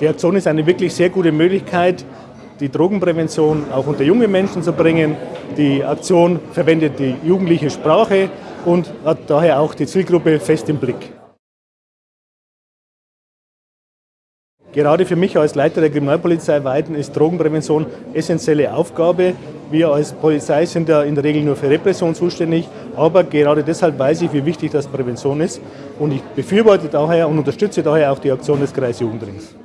Die Aktion ist eine wirklich sehr gute Möglichkeit, die Drogenprävention auch unter junge Menschen zu bringen. Die Aktion verwendet die jugendliche Sprache und hat daher auch die Zielgruppe fest im Blick. Gerade für mich als Leiter der Kriminalpolizei Weiden ist Drogenprävention essentielle Aufgabe. Wir als Polizei sind ja in der Regel nur für Repression zuständig, aber gerade deshalb weiß ich, wie wichtig das Prävention ist und ich befürworte daher und unterstütze daher auch die Aktion des Kreisjugendrings.